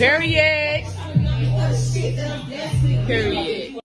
Period. Period.